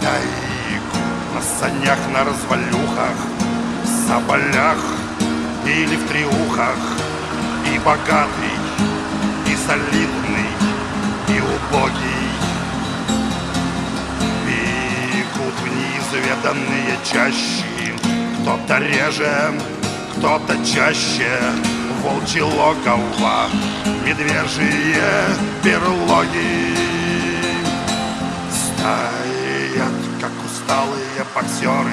тайгу На санях, на развалюхах, в соболях или в триухах. И богатый, и солидный, и убогий. Бегут в неизведанные чащи Кто-то реже, кто-то чаще. Волчьи логово, медвежьи берлоги Стоят, как усталые боксеры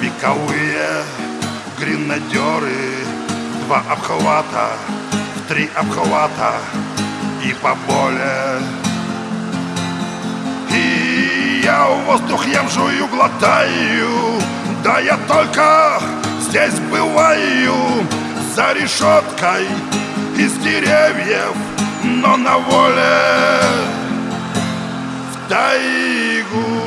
Вековые гренадеры Два обхвата, в три обхвата и поболее И я воздух ем, жую, глотаю. Да я только здесь бываю За решеткой из деревьев Но на воле в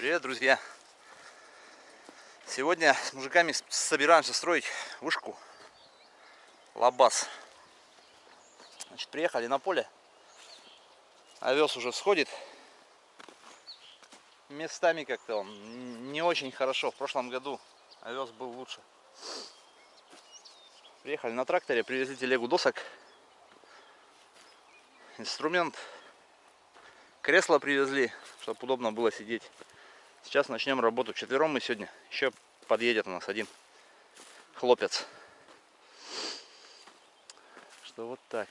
Привет, друзья! Сегодня с мужиками собираемся строить вышку Лабаз. Значит, приехали на поле. Овес уже сходит. Местами как-то он не очень хорошо. В прошлом году овес был лучше. Приехали на тракторе, привезли телегу досок. Инструмент. Кресло привезли, чтобы удобно было сидеть. Сейчас начнем работу. Четвером мы сегодня. Еще подъедет у нас один хлопец. Что вот так.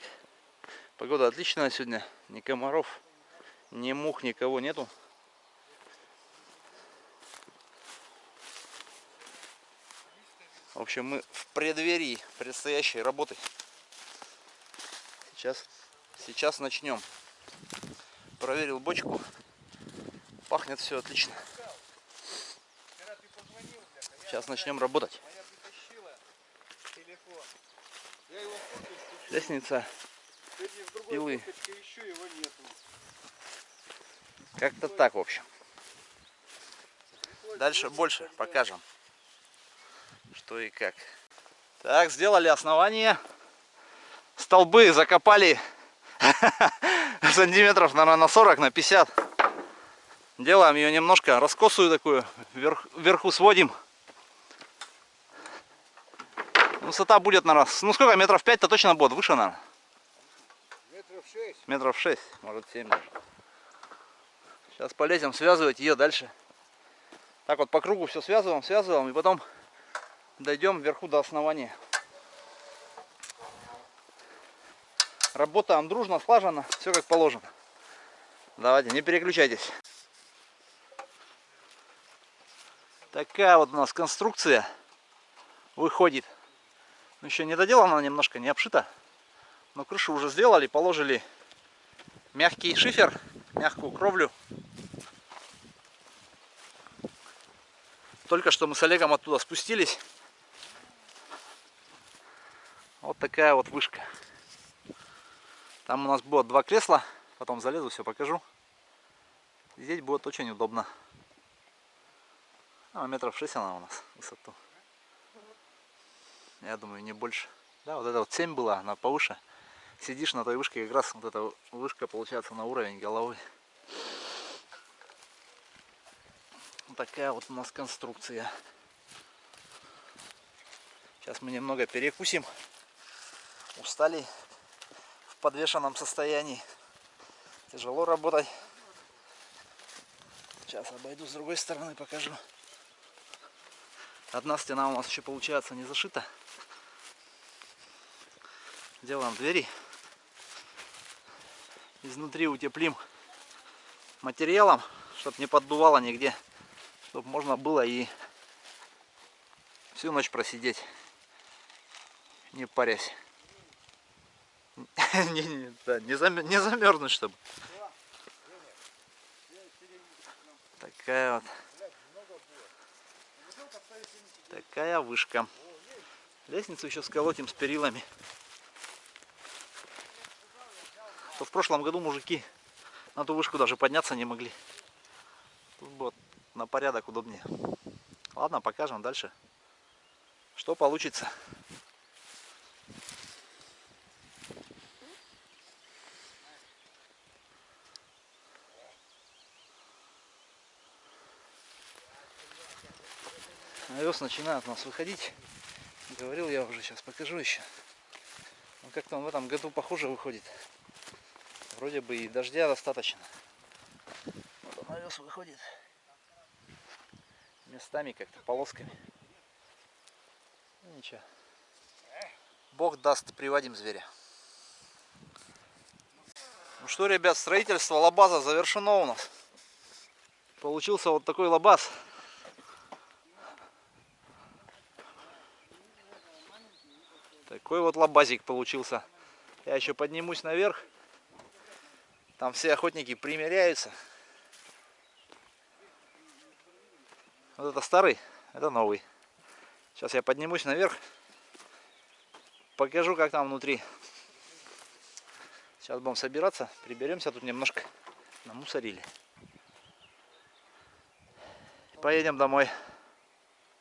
Погода отличная сегодня. Ни комаров, ни мух, никого нету. В общем, мы в преддверии предстоящей работы. Сейчас, сейчас начнем. Проверил бочку. Пахнет все отлично. Сейчас начнем работать. Лестница пилы. Как-то так, в общем. Дальше больше покажем, что и как. Так, сделали основание. Столбы закопали сантиметров, наверное, на 40, на 50. Делаем ее немножко раскосую такую, вверх, вверху сводим. Высота будет, наверное, ну сколько, метров 5-то точно будет, выше, наверное. Метров 6. Метров 6, может 7 даже. Сейчас полезем связывать ее дальше. Так вот по кругу все связываем, связываем и потом дойдем вверху до основания. Работаем дружно, слаженно, все как положено. Давайте, не переключайтесь. Такая вот у нас конструкция выходит. Ну, еще не доделана немножко, не обшита. Но крышу уже сделали, положили мягкий шифер, мягкую кровлю. Только что мы с Олегом оттуда спустились. Вот такая вот вышка. Там у нас будет два кресла. Потом залезу, все покажу. Здесь будет очень удобно. А, метров 6 она у нас высоту. Я думаю, не больше. Да, вот это вот 7 была, она повыше. Сидишь на той вышке, как раз вот эта вышка получается на уровень головы. Вот такая вот у нас конструкция. Сейчас мы немного перекусим. Устали в подвешенном состоянии. Тяжело работать. Сейчас обойду с другой стороны, покажу. Одна стена у нас еще получается не зашита. Делаем двери. Изнутри утеплим материалом, чтобы не поддувало нигде. Чтобы можно было и всю ночь просидеть, не парясь. Не, не, замерзнуть, чтобы. Такая вот. Такая вышка. Лестницу еще сколотим с перилами. То в прошлом году мужики на ту вышку даже подняться не могли. Тут будет на порядок удобнее. Ладно, покажем дальше, что получится. Овес начинает у нас выходить. Говорил я уже, сейчас покажу еще. Ну, как-то он в этом году похуже выходит. Вроде бы и дождя достаточно. Вот он овес выходит. Местами как-то полосками. Ну, ничего. Бог даст, приводим зверя. Ну что, ребят, строительство лабаза завершено у нас. Получился вот такой лабаз. Такой вот лабазик получился. Я еще поднимусь наверх. Там все охотники примеряются. Вот это старый, это новый. Сейчас я поднимусь наверх. Покажу, как там внутри. Сейчас будем собираться. Приберемся. Тут немножко намусорили. Поедем домой.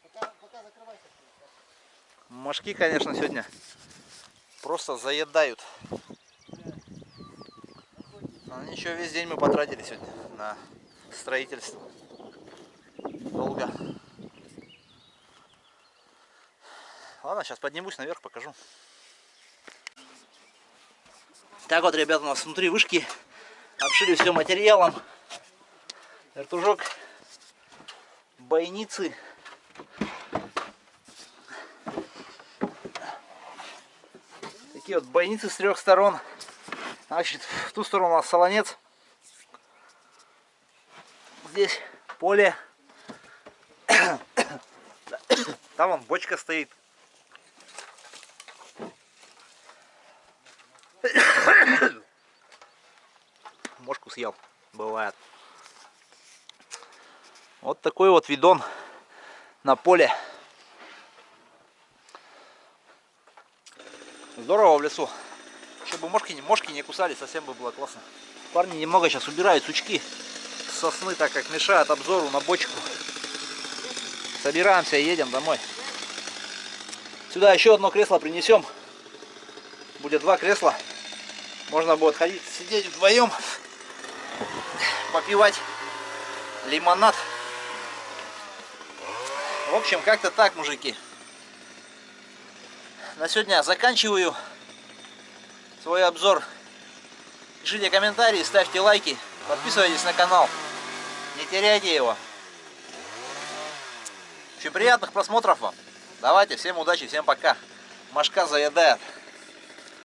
Пока, пока закрывайся. Мошки, конечно, сегодня просто заедают. Но ничего, весь день мы потратили сегодня на строительство. Долго. Ладно, сейчас поднимусь наверх, покажу. Так вот, ребята, у нас внутри вышки обшили все материалом. Вертужок, бойницы. Такие вот бойницы с трех сторон. Значит, в ту сторону у нас солонец. Здесь поле. Там вон бочка стоит. Мошку съел. Бывает. Вот такой вот видон на поле. Здорово в лесу. Чтобы мошки, не- мошки не кусали, совсем бы было классно. Парни немного сейчас убирают сучки сосны, так как мешают обзору на бочку. Собираемся и едем домой. Сюда еще одно кресло принесем. Будет два кресла. Можно будет ходить, сидеть вдвоем, попивать лимонад. В общем, как-то так, мужики. На сегодня заканчиваю свой обзор. Пишите комментарии, ставьте лайки, подписывайтесь на канал. Не теряйте его. Общем, приятных просмотров вам. Давайте, всем удачи, всем пока. Машка заедает.